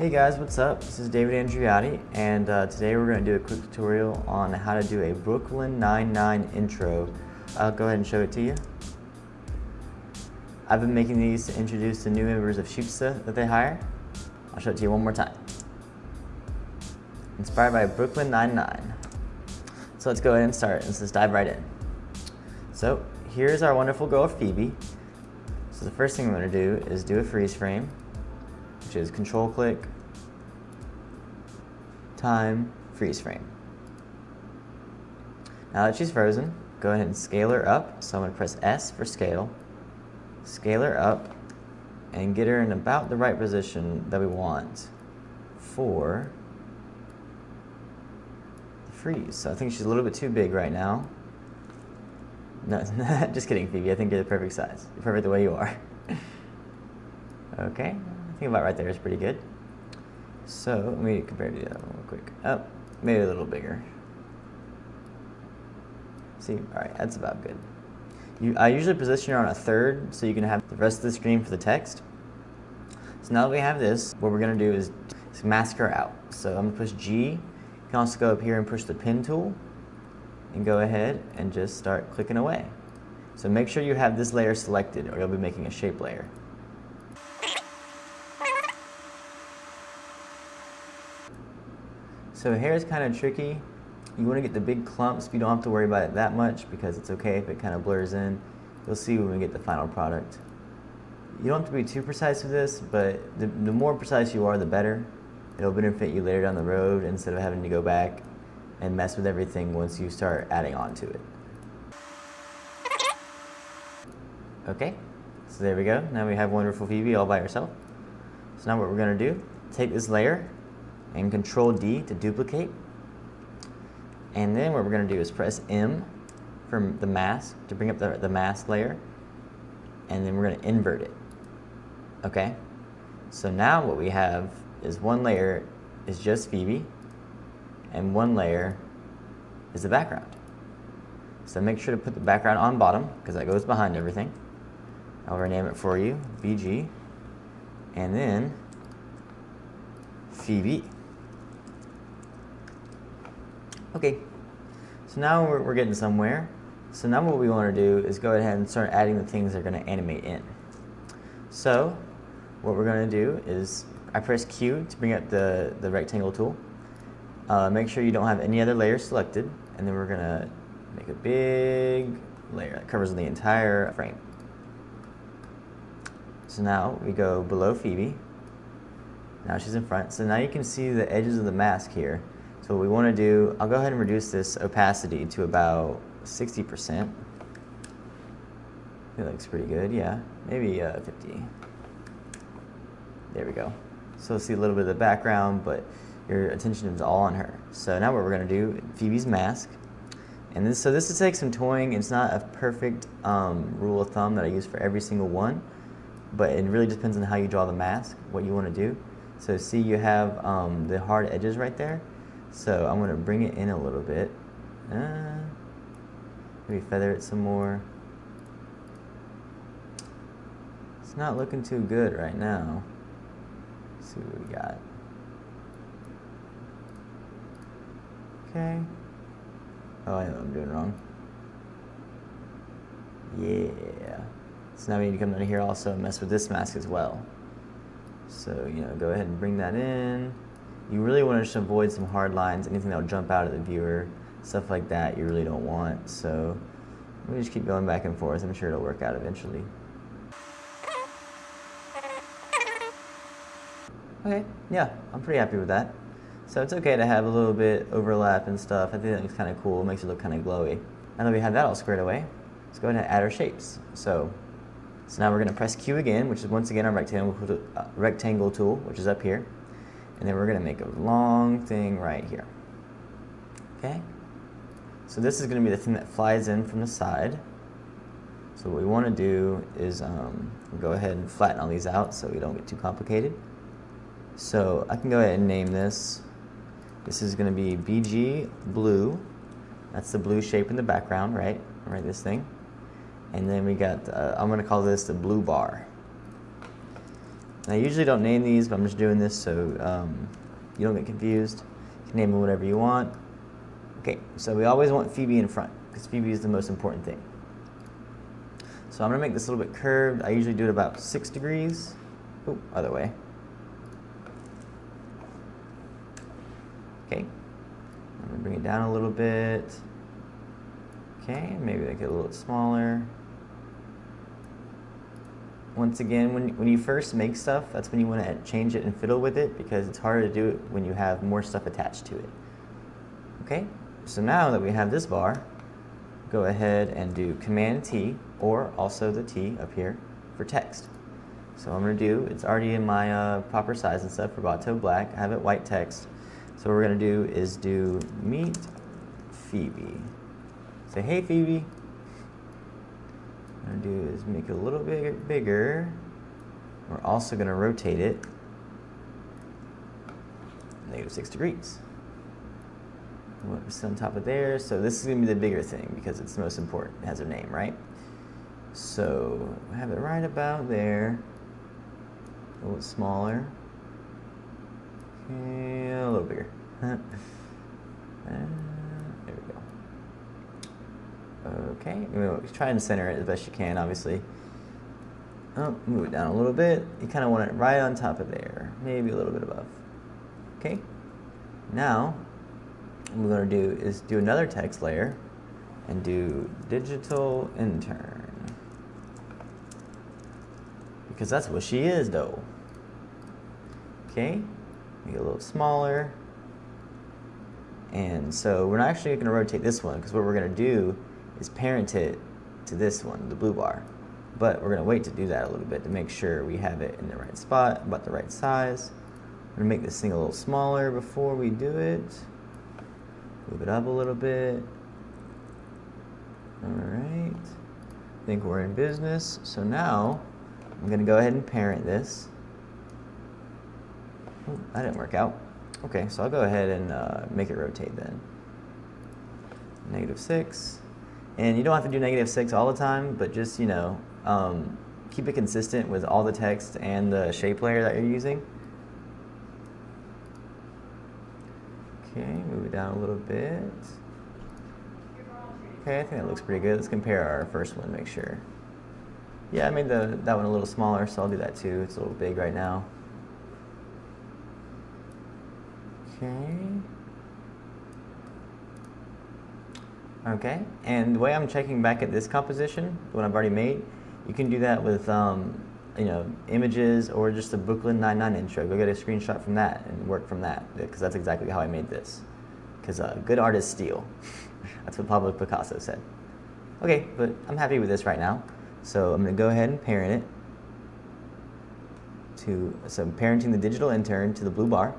Hey guys, what's up? This is David Andriotti, and uh, today we're going to do a quick tutorial on how to do a Brooklyn Nine-Nine intro. I'll go ahead and show it to you. I've been making these to introduce the new members of Shootsta that they hire. I'll show it to you one more time. Inspired by Brooklyn Nine-Nine. So let's go ahead and start. Let's just dive right in. So here's our wonderful girl Phoebe. So the first thing I'm going to do is do a freeze frame which is control click, time, freeze frame. Now that she's frozen, go ahead and scale her up. So I'm going to press S for scale, scale her up, and get her in about the right position that we want for the freeze. So I think she's a little bit too big right now. No, just kidding, Phoebe. I think you're the perfect size. You're perfect the way you are. okay, think about right there is pretty good. So let me compare to the other one real quick. Oh, maybe a little bigger. See, all right, that's about good. You, I usually position it on a third so you can have the rest of the screen for the text. So now that we have this, what we're gonna do is, is mask her out. So I'm gonna push G. You can also go up here and push the pen tool and go ahead and just start clicking away. So make sure you have this layer selected or you'll be making a shape layer. So hair is kind of tricky. You want to get the big clumps, but you don't have to worry about it that much because it's okay if it kind of blurs in. You'll see when we get the final product. You don't have to be too precise with this, but the, the more precise you are, the better. It'll benefit you later down the road instead of having to go back and mess with everything once you start adding on to it. Okay, so there we go. Now we have wonderful Phoebe all by herself. So now what we're gonna do, take this layer and control D to duplicate. And then what we're going to do is press M for the mask to bring up the, the mask layer. And then we're going to invert it. Okay? So now what we have is one layer is just Phoebe and one layer is the background. So make sure to put the background on bottom because that goes behind everything. I'll rename it for you, BG. And then Phoebe. Okay, so now we're, we're getting somewhere. So now what we want to do is go ahead and start adding the things that are going to animate in. So what we're going to do is I press Q to bring up the, the rectangle tool. Uh, make sure you don't have any other layers selected and then we're going to make a big layer that covers the entire frame. So now we go below Phoebe. Now she's in front. So now you can see the edges of the mask here. So what we want to do, I'll go ahead and reduce this opacity to about 60%. It looks pretty good, yeah. Maybe uh, 50. There we go. So see a little bit of the background, but your attention is all on her. So now what we're going to do, Phoebe's mask. And this, so this is take some toying. It's not a perfect um, rule of thumb that I use for every single one, but it really depends on how you draw the mask, what you want to do. So see you have um, the hard edges right there. So I'm going to bring it in a little bit. Uh, maybe feather it some more. It's not looking too good right now. Let's see what we got. Okay. Oh, I know I'm doing wrong. Yeah. So now we need to come down here also and mess with this mask as well. So, you know, go ahead and bring that in. You really want to just avoid some hard lines, anything that will jump out at the viewer, stuff like that you really don't want. So we just keep going back and forth. I'm sure it'll work out eventually. Okay, yeah, I'm pretty happy with that. So it's okay to have a little bit overlap and stuff. I think that looks kind of cool. It makes it look kind of glowy. Now that we have that all squared away, let's go ahead and add our shapes. So, so now we're going to press Q again, which is once again our rectangle, uh, rectangle tool, which is up here. And then we're going to make a long thing right here. Okay? So this is going to be the thing that flies in from the side. So what we want to do is um, go ahead and flatten all these out so we don't get too complicated. So I can go ahead and name this. This is going to be BG blue. That's the blue shape in the background, right? Right, this thing. And then we got, uh, I'm going to call this the blue bar. I usually don't name these, but I'm just doing this so um, you don't get confused. You can name them whatever you want. Okay, so we always want Phoebe in front because Phoebe is the most important thing. So I'm going to make this a little bit curved. I usually do it about 6 degrees. Oh, other way. Okay. I'm going to bring it down a little bit. Okay, maybe make it a little smaller. Once again, when, when you first make stuff, that's when you want to change it and fiddle with it because it's harder to do it when you have more stuff attached to it. Okay, so now that we have this bar, go ahead and do Command T or also the T up here for text. So I'm going to do, it's already in my uh, proper size and stuff for Lato Black. I have it white text. So what we're going to do is do meet Phoebe. Say, hey Phoebe. I'm to do is make it a little bit bigger. We're also going to rotate it negative 6 degrees. What's on top of there? So this is to be the bigger thing because it's the most important. It has a name, right? So I have it right about there. A little smaller. Okay, a little bigger. uh, there we go. Okay, we'll try and center it as best you can, obviously. Oh, move it down a little bit. You kind of want it right on top of there, maybe a little bit above. Okay, now what we're going to do is do another text layer and do digital intern. Because that's what she is though. Okay, make it a little smaller. And so we're not actually going to rotate this one because what we're going to do is parented to this one, the blue bar. But we're to wait to do that a little bit to make sure we have it in the right spot, about the right size. I'm to make this thing a little smaller before we do it. Move it up a little bit. All right. I think we're in business. So now I'm to go ahead and parent this. Oh, that didn't work out. Okay, so I'll go ahead and uh, make it rotate then. Negative 6. And you don't have to do negative 6 all the time, but just, you know, um, keep it consistent with all the text and the shape layer that you're using. Okay, move it down a little bit. Okay, I think that looks pretty good. Let's compare our first one, make sure. Yeah, I made the, that one a little smaller, so I'll do that too. It's a little big right now. Okay. Okay, and the way I'm checking back at this composition, the one I've already made, you can do that with um, you know, images or just a Brooklyn Nine-Nine intro. Go get a screenshot from that and work from that because that's exactly how I made this. Because uh, good artists steal. that's what Pablo Picasso said. Okay, but I'm happy with this right now. So I'm going to go ahead and parent it to, so I'm parenting the digital intern to the blue bar,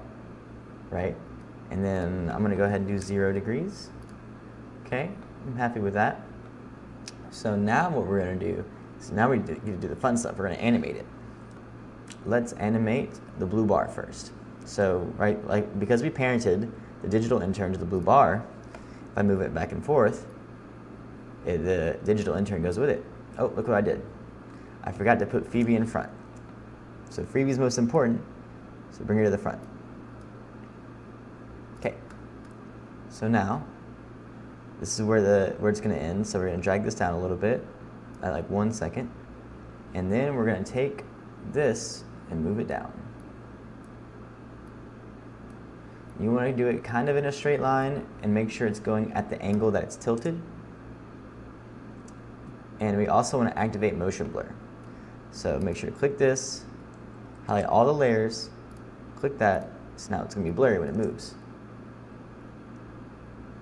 right? And then I'm going to go ahead and do zero degrees. Okay, I'm happy with that. So now what we're going to do so now we get to do the fun stuff. We're to animate it. Let's animate the blue bar first. So, right, like because we parented the digital intern to the blue bar, if I move it back and forth, it, the digital intern goes with it. Oh, look what I did. I forgot to put Phoebe in front. So Phoebe's most important, so bring her to the front. Okay. So now, this is where the where it's going to end. So we're going to drag this down a little bit at like one second. And then we're going to take this and move it down. You want to do it kind of in a straight line and make sure it's going at the angle that it's tilted. And we also want to activate motion blur. So make sure to click this, highlight all the layers, click that, so now it's going to be blurry when it moves.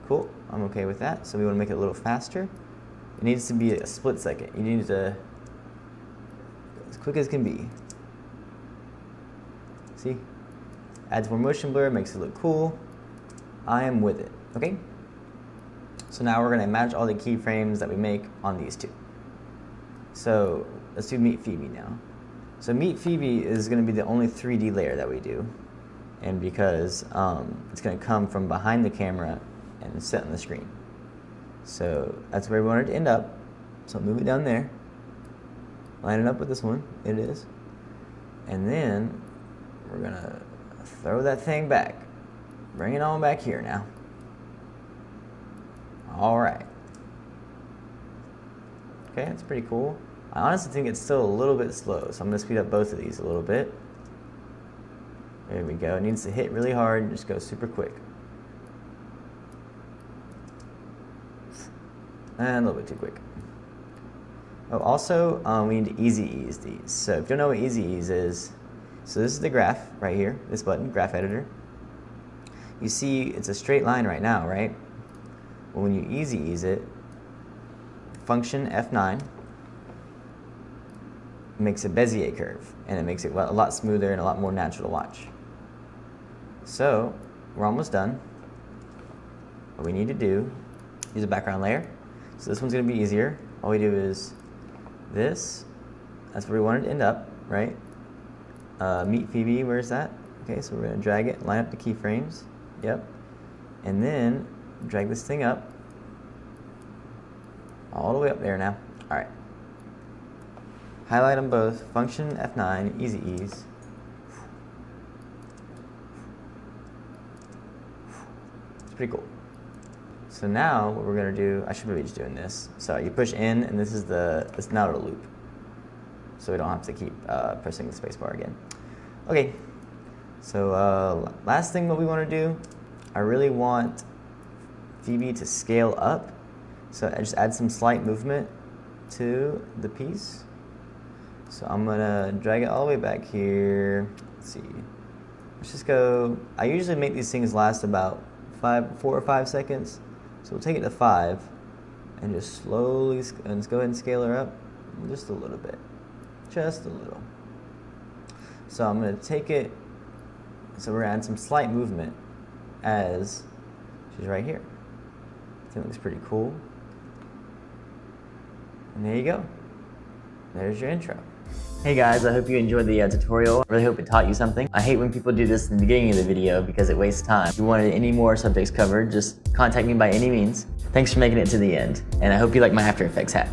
Cool, I'm okay with that. So we want to make it a little faster. It needs to be a split second. You need to, as quick as can be. See? Adds more motion blur, makes it look cool. I am with it, okay? So now we're gonna match all the keyframes that we make on these two. So let's do Meet Phoebe now. So Meet Phoebe is gonna be the only 3D layer that we do. And because um, it's gonna come from behind the camera and set on the screen. So that's where we wanted to end up. So move it down there. Line it up with this one. It is. And then we're gonna throw that thing back. Bring it on back here now. All right. Okay, that's pretty cool. I honestly think it's still a little bit slow, so I'm gonna speed up both of these a little bit. There we go. It needs to hit really hard and just go super quick. And a little bit too quick. Oh, also, um, we need to easy ease these. So if you don't know what easy ease is, so this is the graph right here, this button, graph editor. You see it's a straight line right now, right? Well, when you easy ease it, function F9 makes a Bezier curve, and it makes it a lot smoother and a lot more natural to watch. So we're almost done. What we need to do, use a background layer. So this one's gonna be easier. All we do is this, that's where we want it to end up, right? Uh, meet Phoebe, where's that? Okay, so we're gonna drag it, line up the keyframes, yep. And then drag this thing up, all the way up there now. All right. Highlight them both, function F9, easy ease. It's pretty cool. So now what we're gonna do, I should be just doing this. So you push in and this is the, it's now a loop. So we don't have to keep uh, pressing the spacebar again. Okay, so uh, last thing what we wanna do, I really want Phoebe to scale up. So I just add some slight movement to the piece. So I'm gonna drag it all the way back here. Let's see. Let's just go, I usually make these things last about five, four or five seconds. So we'll take it to five and just slowly, and let's go ahead and scale her up just a little bit, just a little. So I'm gonna take it, so we're gonna add some slight movement as she's right here. I think it looks pretty cool. And there you go. There's your intro. Hey guys, I hope you enjoyed the uh, tutorial. I really hope it taught you something. I hate when people do this in the beginning of the video because it wastes time. If you wanted any more subjects covered, just contact me by any means. Thanks for making it to the end, and I hope you like my After Effects hat.